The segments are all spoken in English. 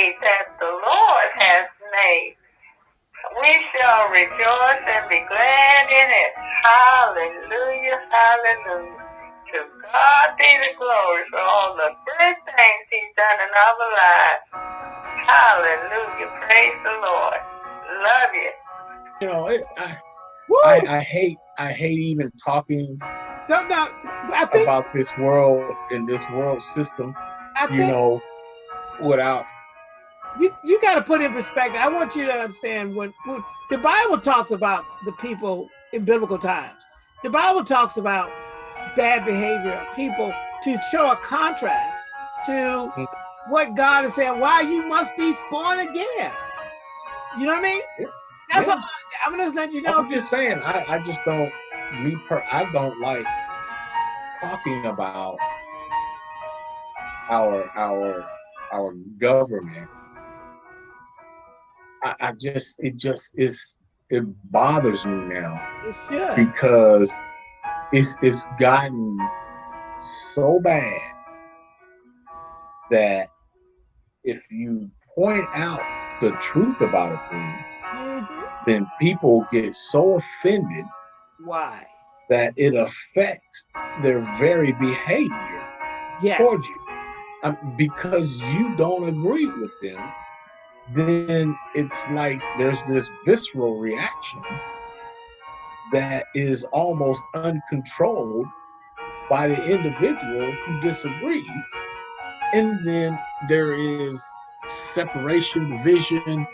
day that the Lord has made. We shall rejoice and be glad in it. Hallelujah, hallelujah. To God be the glory for all the good things he's done in our lives. Hallelujah, praise the Lord. Love you. You know, it, I, I, I hate I hate even talking no, no, I think, about this world and this world system. I you think know, without you you got to put in perspective. I want you to understand what, when the Bible talks about the people in biblical times. The Bible talks about bad behavior of people to show a contrast to Mm. what God is saying. Why you must be born again. You know what I mean? Yeah. That's Yeah. all. I'm just letting you know. I'm just saying, I, I just don't me per I don't like talking about our our our government. I, I just it just is it bothers me now It because it's it's gotten so bad that if you point out the truth about a thing, Mhm. then people get so offended Why? that it affects their very behavior Yes. towards you. Um, because you don't agree with them, then it's like there's this visceral reaction that is almost uncontrolled by the individual who disagrees. And then there is separation, division,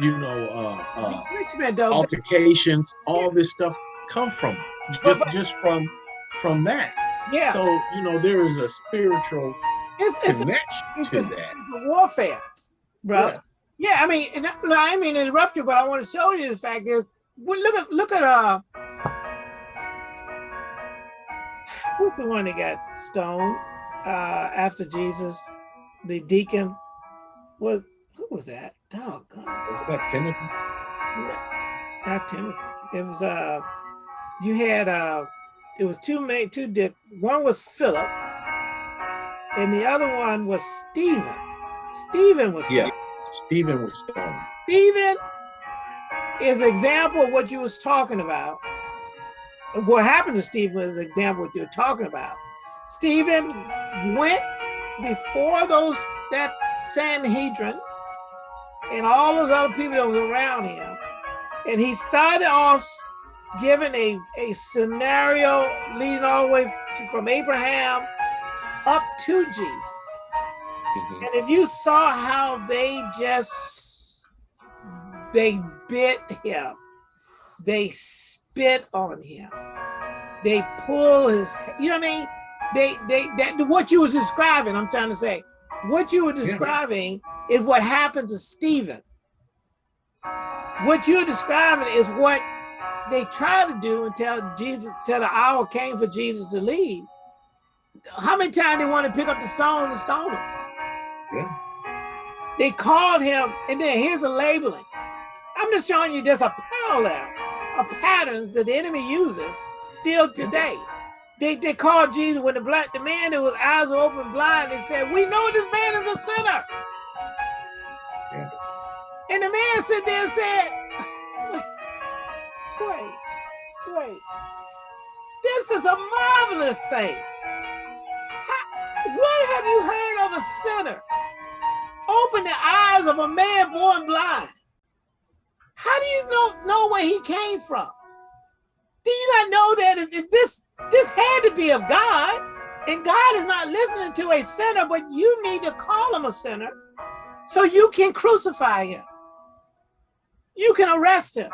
you know, uh, uh, Richmond, altercations, all this stuff come from just just from from that. yeah. So you know there is a spiritual it's it's a, connection it's, to a, that. a warfare, bro. Yes. Yeah, I mean, and I- I mean to interrupt you, but I want to show you the fact is, well, look at look at uh, who's the one that got stoned uh after Jesus, the deacon was who was that? Doggone, Was that Timothy? not Timothy. It was uh, you had uh, it was two main two dip. One was Philip, and the other one was Stephen. Stephen was Yeah. stoned. Stephen was stoned. Stephen is an example of what you was talking about. What happened to Stephen is an example of what you're talking about. Stephen went before those that Sanhedrin and all of those other people that was around him, and he started off giving a, a scenario leading all the way from Abraham up to Jesus. Mhm. And if you saw how they just they bit him, they spit on him, they pull his, you know what I mean? They they that what you was describing, I'm trying to say, what you were describing is what happened to Stephen. What you're describing is what they tried to do until Jesus, till the hour came for Jesus to leave. How many times they want to pick up the stone and stone him? Yeah. They called him, and then here's the labeling. I'm just showing you there's a parallel of patterns that the enemy uses still today. They, they called Jesus when the black the man that was eyes open blind, they said, We know this man is a sinner. Yeah. And the man sit there and said, Wait, wait, wait. This is a marvelous thing. What have you heard of a sinner? Open the eyes of a man born blind. How do you know, know where he came from? Do you not know that if, if this this had to be of God, and God is not listening to a sinner, but you need to call him a sinner so you can crucify him. You can arrest him.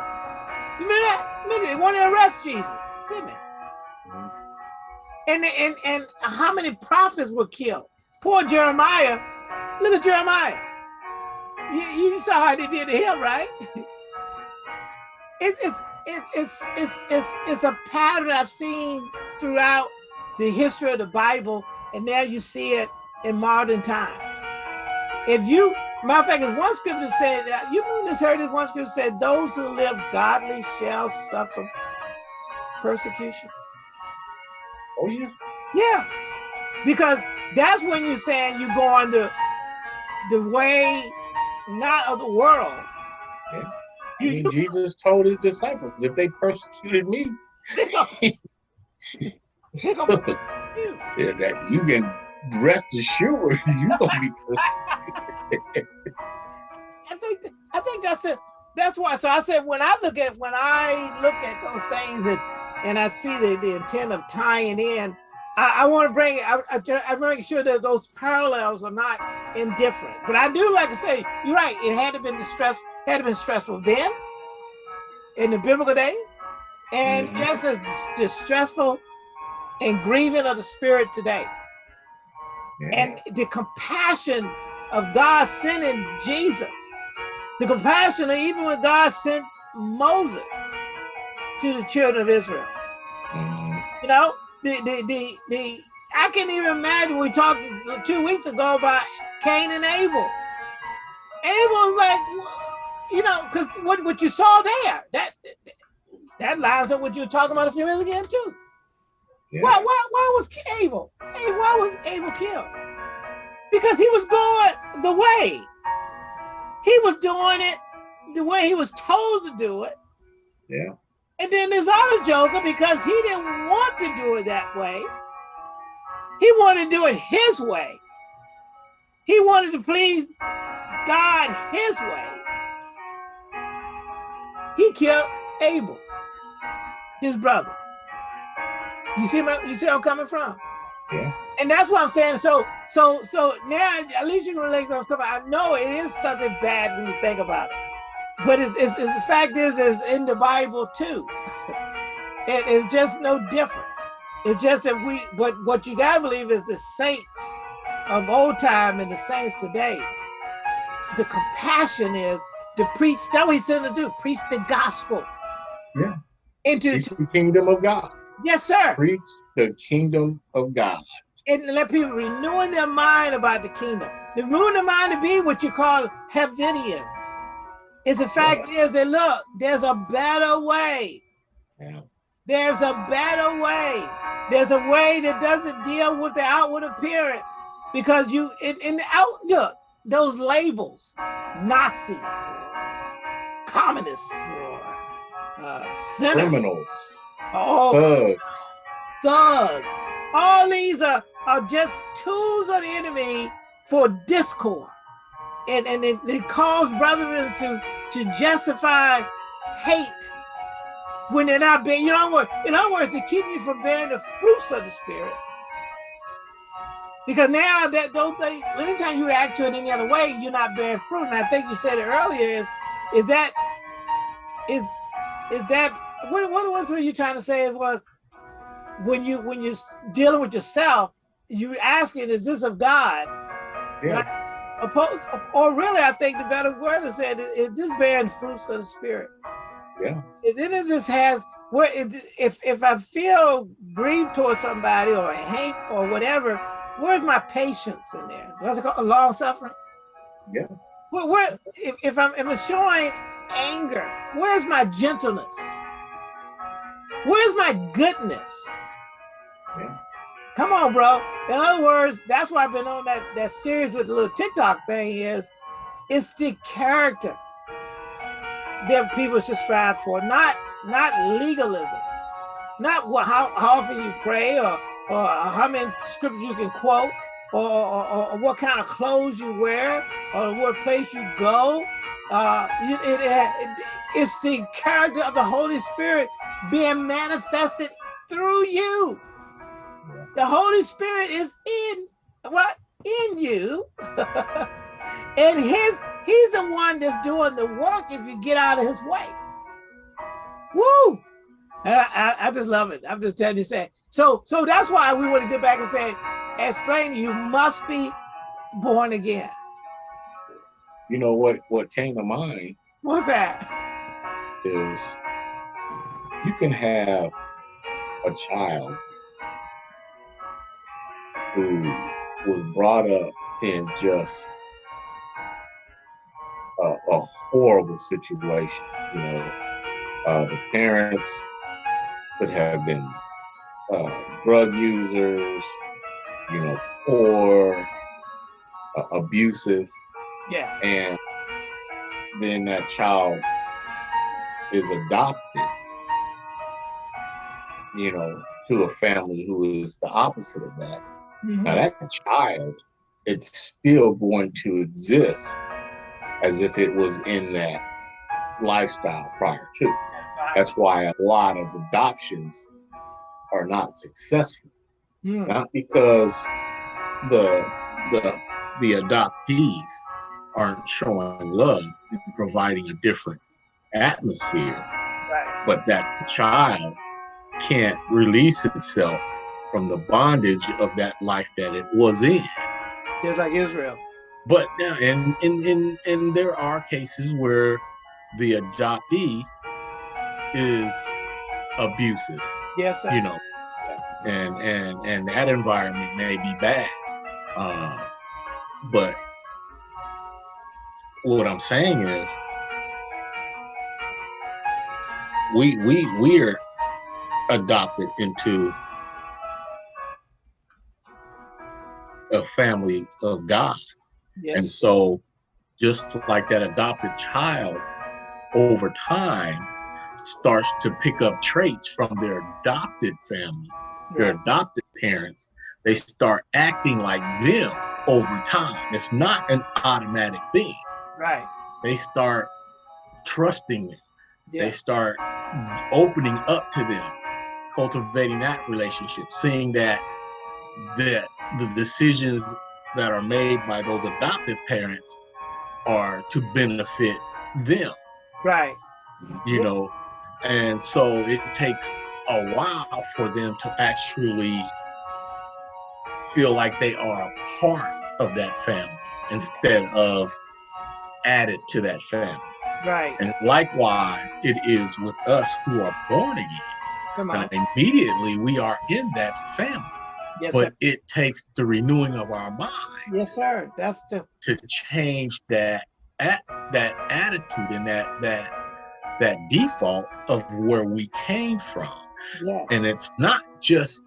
You remember that? Remember they wanted to arrest Jesus, didn't they? Mhm. And, and, and how many prophets were killed? Poor Jeremiah. Look at Jeremiah. You, you saw how they did to him, right? It's, it's, it's, it's, it's, it's, it's a pattern I've seen throughout the history of the Bible, and now you see it in modern times. If you, matter of fact, if one scripture said, that you just heard this one scripture said, those who live godly shall suffer persecution. Oh yeah. Yeah, because that's when you're saying you go on the the way not of the world. Yeah. I mean, Jesus told his disciples, if they persecuted me, yeah, that you can rest assured you're gonna be persecuted. I think I think that's it. That's why. So I said when I look at when I look at those things and and I see the, the intent of tying in, I, I want to bring I, I, I make sure that those parallels are not indifferent. But I do like to say you're right. It had to been distress had to been stressful then in the biblical days, and mm -hmm. just as distressful and grieving of the spirit today. Yeah. And the compassion of God sending Jesus, the compassion of even when God sent Moses to the children of Israel. You know, the, the, the, the, I can't even imagine we talked two weeks ago about Cain and Abel. Abel was like, you know, because what, what you saw there, that that lines up what you were talking about a few minutes ago too. Yeah. Why, why, why was Abel? Hey, why was Abel killed? because he was going the way. He was doing it the way he was told to do it. Yeah. And then this other joker, because he didn't want to do it that way, he wanted to do it his way. He wanted to please God his way. He killed Abel, his brother. You see, my, you see where I'm coming from? Yeah. And that's what I'm saying. So, so, so now at least you can relate to what I know it is something bad when you think about it, but it's, it's, it's the fact is, it's in the Bible too. it, it's just no difference. It's just that we, but what you gotta believe is the saints of old time and the saints today. The compassion is to preach. That's what he said to do. Preach the gospel. Yeah. Into preach the kingdom of God. Yes, sir. Preach the kingdom of God. And let people renewing their mind about the kingdom. Renewing their mind to be what you call Heavidians. Is the fact yeah. is that look, there's a better way. Yeah. There's a better way. There's a way that doesn't deal with the outward appearance. Because you in, in the out look, those labels, Nazis, communists, or uh, criminals Oh, thugs. Thugs. All these are, are just tools of the enemy for discord. And, and it, it calls brethren to, to justify hate when they're not being, you know, in other words, to keep you from bearing the fruits of the spirit. Because now that don't they anytime you act to it any other way, you're not bearing fruit. And I think you said it earlier is is that is is that what what was you trying to say was when you when you're dealing with yourself, you're asking, is this of God? Yeah. Right? Opposed, or really, I think the better word is said is this bearing fruits of the spirit. Yeah. And then it just has where if if I feel grieved towards somebody or hate or whatever, where's my patience in there? What's it called? Long suffering. Yeah. Where, where if, if I'm, if I'm showing anger, where's my gentleness? Where's my goodness? Yeah. Come on, bro. In other words, that's why I've been on that, that series with the little TikTok thing is, it's the character that people should strive for, not not legalism, not what, how, how often you pray or, or how many scriptures you can quote or, or, or what kind of clothes you wear or what place you go. Uh, it, it, it, it's the character of the Holy Spirit being manifested through you. The Holy Spirit is in what in you. and his he's the one that's doing the work if you get out of his way. Woo! I, I, I, just love it. I'm just telling you, say so. So that's why we want to get back and say, explain. You must be born again. You know what? What came to mind? What's that? Is you can have a child who was brought up in just a, a horrible situation. You know, uh, the parents could have been uh, drug users, you know, poor, uh, abusive. Yes. And then that child is adopted, you know, to a family who is the opposite of that. Mhm. Now that child, it's still going to exist as if it was in that lifestyle prior to. That's why a lot of adoptions are not successful. Mm. Not because the the the adoptees aren't showing love and providing a different atmosphere, Right. but that the child can't release itself from the bondage of that life that it was in. Just like Israel. But now, and and and and there are cases where the adoptee is abusive, Yes, sir. you know, and and and that environment may be bad. Uh, but what I'm saying is, we we we're adopted into a family of God. yes. And so, just like that adopted child, over time, starts to pick up traits from their adopted family, their adopted parents. They start acting like them over time. It's not an automatic thing. right. They start trusting them. They start opening up to them, cultivating that relationship, seeing that that the decisions that are made by those adoptive parents are to benefit them, Right. you know. And so it takes a while for them to actually feel like they are a part of that family instead of added to that family. Right. And likewise, it is with us who are born again. Come on. And immediately we are in that family. Yes, sir. But it takes the renewing of our mind Yes, sir. That's the to change that at that attitude and that that that default of where we came from. yes. And it's not just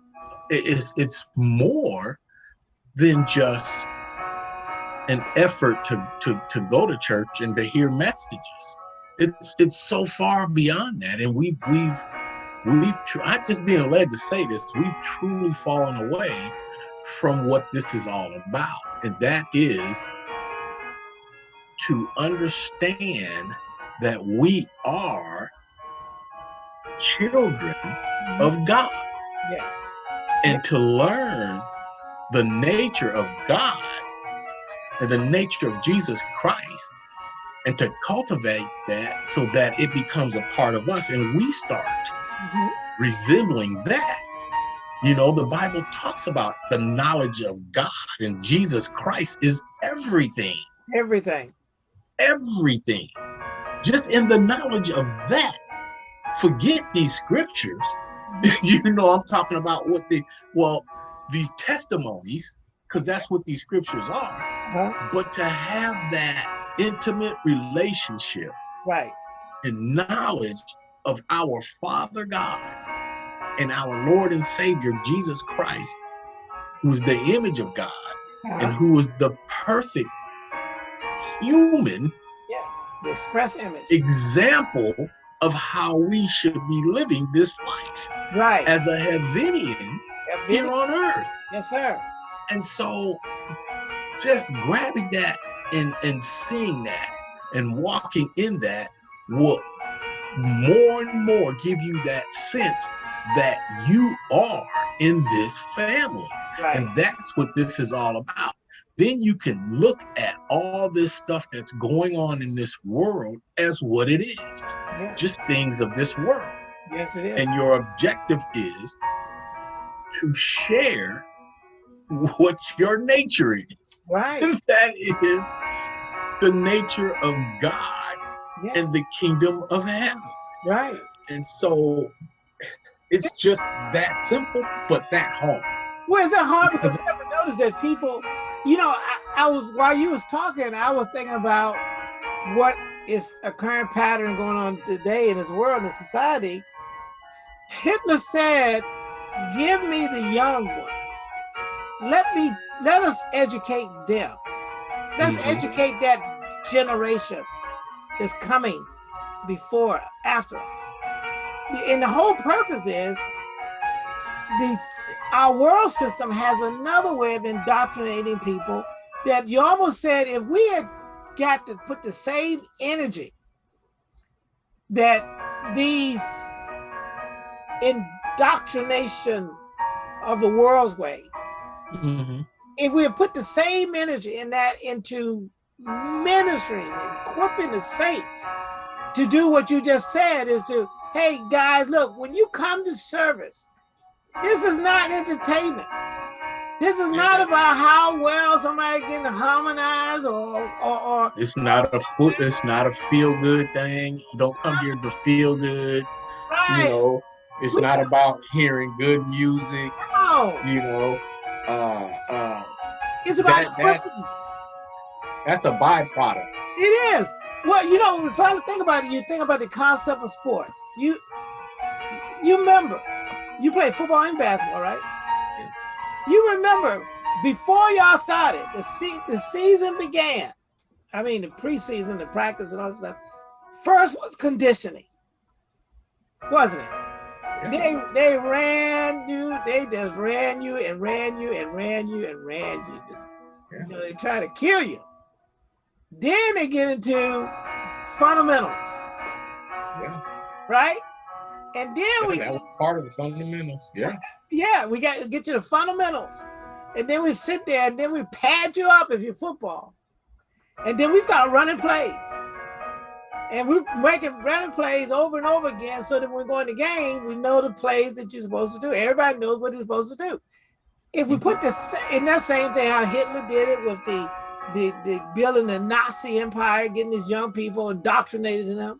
it is it's more than just an effort to to to go to church and to hear messages. It's it's so far beyond that, and we've we've we've tr- I'm just being led to say this. We've truly fallen away from what this is all about, and that is to understand that we are children mm-hmm. of God yes. and to learn the nature of God and the nature of Jesus Christ and to cultivate that so that it becomes a part of us and we start Resembling that. You know, the Bible talks about the knowledge of God and Jesus Christ is everything, Everything. everything. Just in the knowledge of that, forget these scriptures. you know, I'm talking about what the, well, these testimonies, because that's what these scriptures are. Huh? But to have that intimate relationship Right. and knowledge of our Father God and our Lord and Savior Jesus Christ, who is the image of God and Uh-huh. who is the perfect human Yes. The express image. example of how we should be living this life right. as a Heathenian Yeah, here on earth. Yes, sir. And so just grabbing that and, and seeing that and walking in that will more and more give you that sense that you are in this family. Right. And that's what this is all about. Then you can look at all this stuff that's going on in this world as what it is Yeah. just things of this world. Yes, it is. And your objective is to share what your nature is. right. And that is the nature of God Yeah. and the kingdom of heaven. right. And so it's just that simple, but that hard. Well, is it hard because I never noticed that people, you know, I, I was while you was talking, I was thinking about what is a current pattern going on today in this world and society. Hitler said, "Give me the young ones. Let me let us educate them. Let's Mhm. educate that generation that's coming before, after us. And the whole purpose is the, our world system has another way of indoctrinating people that you almost said if we had got to put the same energy that these indoctrination of the world's way, mm -hmm. if we had put the same energy in that into ministering and equipping the saints to do what you just said is to, hey guys, look, when you come to service, this is not entertainment. This is not about how well somebody getting harmonized or, or, or it's not a foot it's not a feel good thing. Don't come here to feel good. Right. You know, it's not about hearing good music. No. You know, uh uh it's about that, that, that's a byproduct. It is. Well, you know, if I think about it, you think about the concept of sports. You you remember, you play football and basketball, right? You remember before y'all started, the, se the season began. I mean, the preseason, the practice, and all that stuff. First was conditioning, wasn't it? They they ran you, they just ran you and ran you and ran you and ran you. You know, they try to kill you. Then they get into fundamentals. Yeah. Right? And then yeah, we that was part of the fundamentals. Yeah. Yeah, we got to get you the fundamentals. And then we sit there and then we pad you up if you're football. And then we start running plays. And we're making running plays over and over again so that when we go in the game, we know the plays that you're supposed to do. Everybody knows what they're supposed to do. If we mm-hmm. put this in that same thing, how Hitler did it with the the, the building the Nazi empire, getting these young people indoctrinated in them.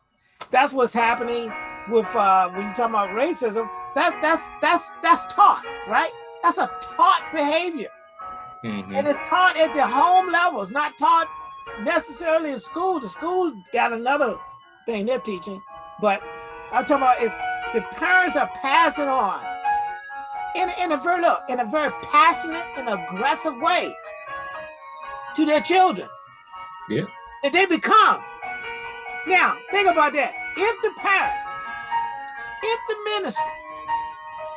That's what's happening with uh, when you talk about racism. That that's that's that's taught, right? That's a taught behavior, mm -hmm. and it's taught at the home level. It's not taught necessarily in school. The schools got another thing they're teaching, but I'm talking about is the parents are passing on in in a very look in a very passionate and aggressive way to their children. Yeah. And they become. Now, think about that. If the parents, if the ministry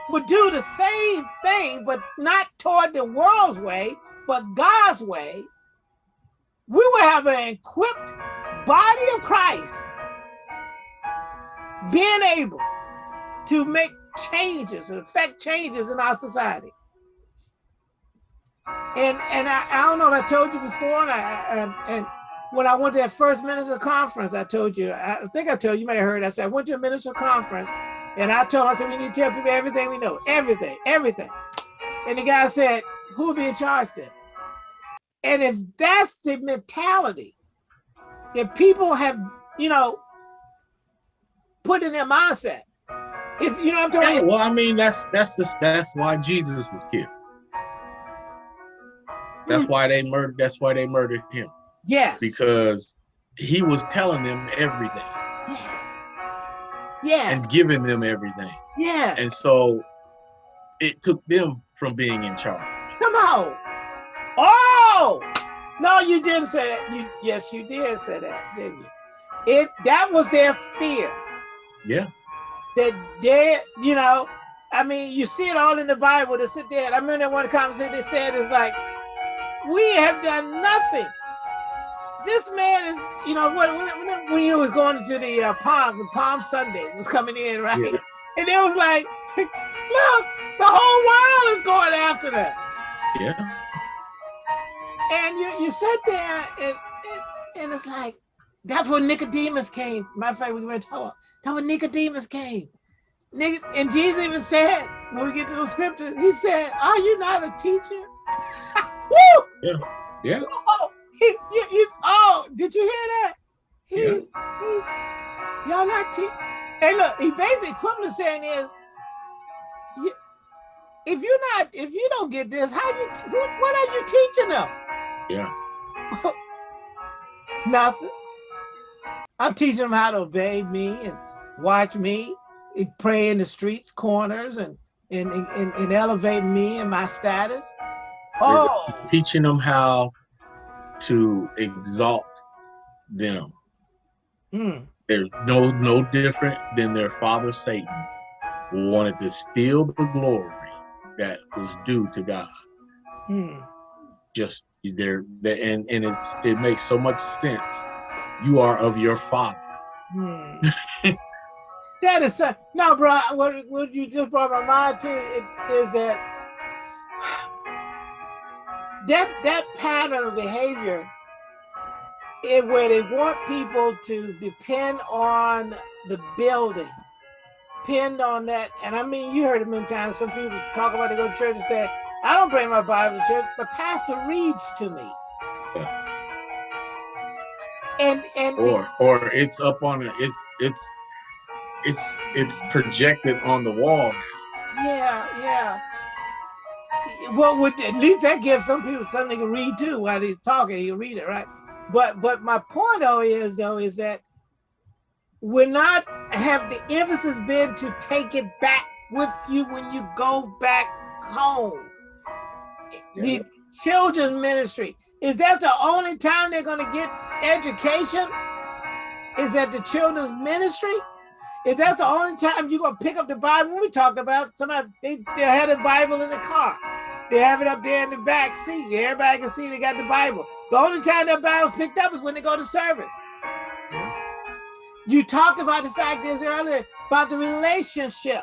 would do the same thing, but not toward the world's way, but God's way, we would have an equipped body of Christ being able to make changes and affect changes in our society. And and I, I don't know if I told you before, and, I, and, and when I went to that first minister conference, I told you, I think I told you, you may have heard, I said, I went to a minister conference and I told him, I said, we need to tell people everything we know, everything, everything. And the guy said, who will be in charge then? And if that's the mentality that people have, you know, put in their mindset, if you know what I'm talking about. Well, I mean, that's that's just that's why Jesus was killed. That's mm. why they murdered. That's why they murdered him. Yes. Because he was telling them everything. Yes. Yeah. And giving them everything. Yeah. And so it took them from being in charge. Come on. Oh no, you didn't say that. You yes, you did say that, didn't you? It that was their fear. Yeah. That they, you know, I mean, you see it all in the Bible. To sit there. I remember one conversation they said it's like we have done nothing. This man is, you know, when, when, when you was going to the uh, Palm, the Palm Sunday was coming in, right? Yeah. And it was like, look, the whole world is going after them. Yeah. And you, you sit there and, and, and it's like, that's when Nicodemus came. My fact, we were talking about, that's when Nicodemus came. And Jesus even said, when we get to those scriptures, he said, are you not a teacher? Woo! Yeah. Yeah. Oh, he, he, he's, oh, did you hear that? He, yeah. He's, y'all not teach. Hey, look, he basically equivalent saying is, you, if you're not, if you don't get this, how you, what, what are you teaching them? Yeah. Nothing. I'm teaching them how to obey me and watch me, pray in the streets, corners, and and, and, and elevate me and my status. Oh. Teaching them how to exalt them Mm. There's no no different than their father Satan, who wanted to steal the glory that was due to God. Mm. Just there, and and it's it makes so much sense. You are of your father. Hmm. that is uh, no, bro. What what you just brought my mind to it, is that that that pattern of behavior is where they want people to depend on the building, depend on that. And I mean, you heard it many times. Some people talk about they go to church and say, "I don't bring my Bible to church, but pastor reads to me." Yeah. And and or or it's up on it. It's it's it's it's projected on the wall. Yeah, yeah. Well, would at least that gives some people something to read too while he's talking. You read it, right? But but my point though is though is that we're not have the emphasis been to take it back with you when you go back home. Yeah. The children's ministry is that the only time they're going to get education? Is that the children's ministry? If that's the only time you're gonna pick up the Bible, we talked about somebody they, they had a Bible in the car. They have it up there in the back seat. Everybody can see they got the Bible. The only time that Bible's picked up is when they go to service. You talked about the fact is earlier about the relationship.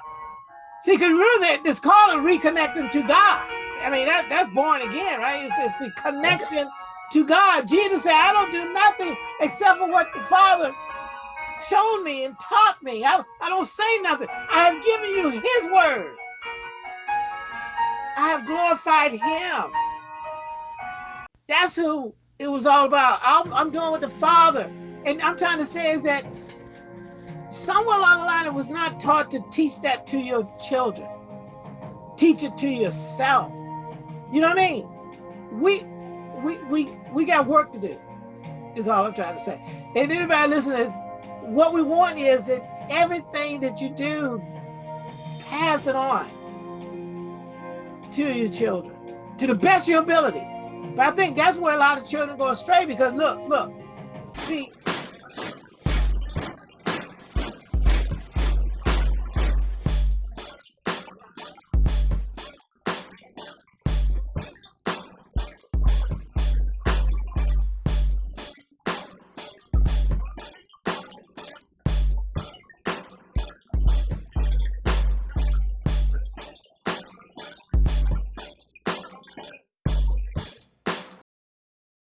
See, because really it's called a reconnecting to God. I mean, that, that's born again, right? It's, it's the connection to God. Jesus said, I don't do nothing except for what the Father showed me and taught me. I, I don't say nothing. I have given you his word. I have glorified him. That's who it was all about. I'm, I'm doing with the Father. And I'm trying to say is that somewhere along the line, it was not taught to teach that to your children. Teach it to yourself. You know what I mean? We we we we got work to do. Is all I'm trying to say. And anybody listening, what we want is that everything that you do, pass it on to your children to the best of your ability. But I think that's where a lot of children go astray because look, look, see,